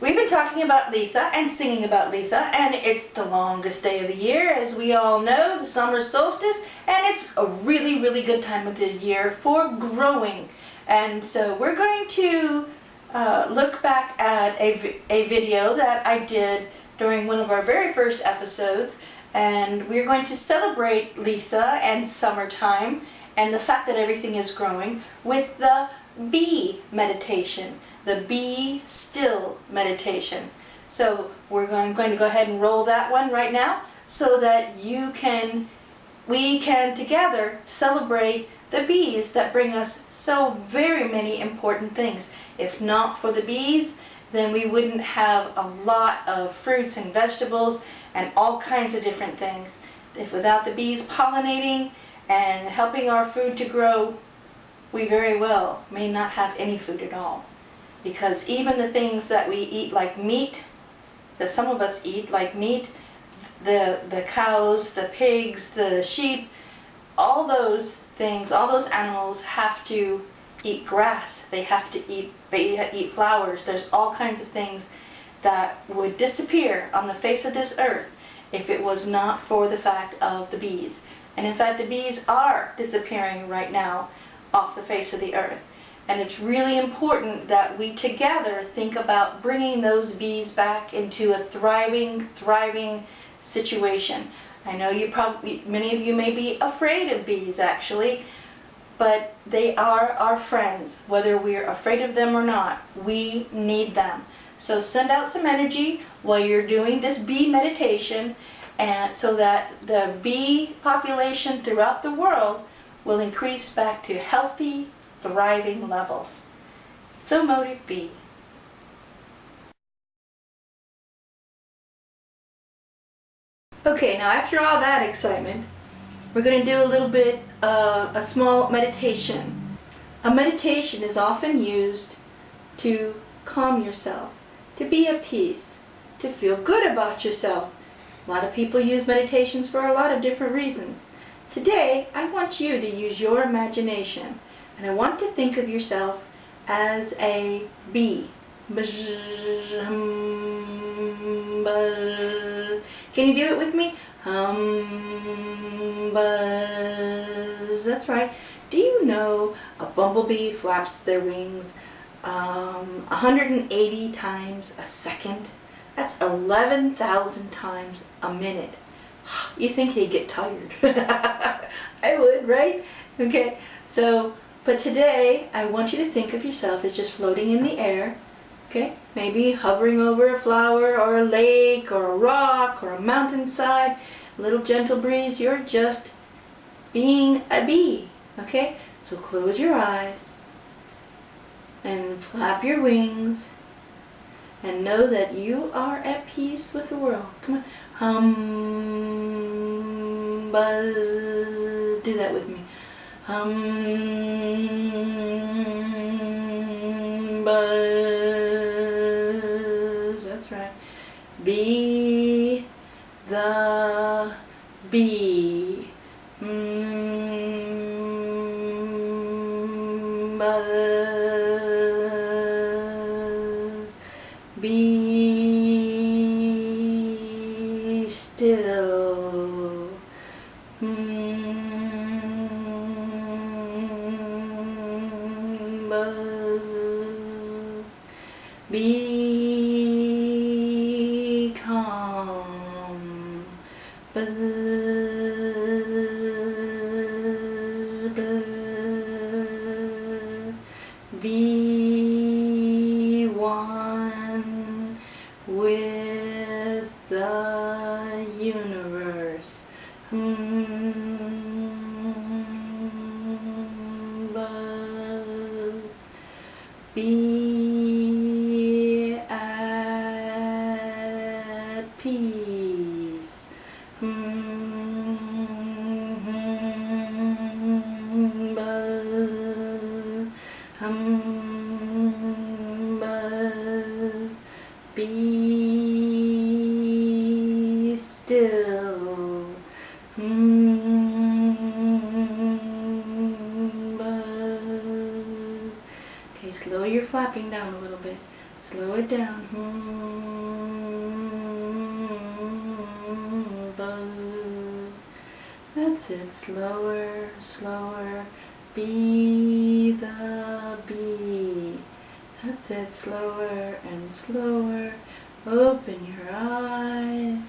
We've been talking about Litha and singing about Litha, and it's the longest day of the year as we all know, the summer solstice, and it's a really, really good time of the year for growing. And so we're going to uh, look back at a, a video that I did during one of our very first episodes and we're going to celebrate Litha and summertime and the fact that everything is growing with the bee meditation, the be still meditation. So we're going, going to go ahead and roll that one right now so that you can, we can together celebrate the bees that bring us so very many important things. If not for the bees, then we wouldn't have a lot of fruits and vegetables and all kinds of different things. If without the bees pollinating and helping our food to grow, we very well may not have any food at all. Because even the things that we eat like meat, that some of us eat like meat, the, the cows, the pigs, the sheep, all those things, all those animals have to eat grass. They have to eat, they eat flowers. There's all kinds of things that would disappear on the face of this earth if it was not for the fact of the bees. And in fact, the bees are disappearing right now off the face of the earth. And it's really important that we together think about bringing those bees back into a thriving, thriving situation. I know you probably, many of you may be afraid of bees actually, but they are our friends, whether we're afraid of them or not. We need them. So send out some energy while you're doing this bee meditation and so that the bee population throughout the world will increase back to healthy, thriving levels. So motive be. Okay, now after all that excitement, we're going to do a little bit, uh, a small meditation. A meditation is often used to calm yourself, to be at peace, to feel good about yourself. A lot of people use meditations for a lot of different reasons. Today, I want you to use your imagination, and I want to think of yourself as a bee. Can you do it with me? Hum, buzz. That's right. Do you know a bumblebee flaps their wings um, 180 times a second? That's 11,000 times a minute. You think they'd get tired. I would, right? Okay, so, but today I want you to think of yourself as just floating in the air. Okay, maybe hovering over a flower or a lake or a rock or a mountainside. A little gentle breeze. You're just being a bee. Okay, so close your eyes and flap your wings and know that you are at peace with the world. Come on. Hum, buzz. Hum, buzz. That's right. Be the bee. Mm, Be calm. Slow your flapping down a little bit. Slow it down. Hmm, buzz. That's it. Slower, slower. Be the bee. That's it. Slower and slower. Open your eyes.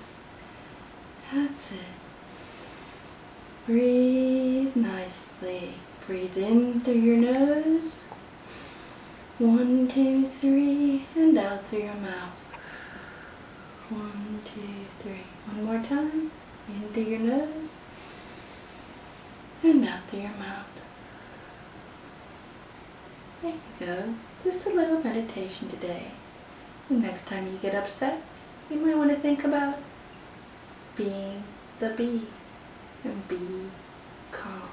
That's it. Breathe nicely. Breathe in through your nose. One, two, three, and out through your mouth. One, two, three. One more time. In through your nose. And out through your mouth. There you go. Just a little meditation today. And next time you get upset, you might want to think about being the bee and be calm.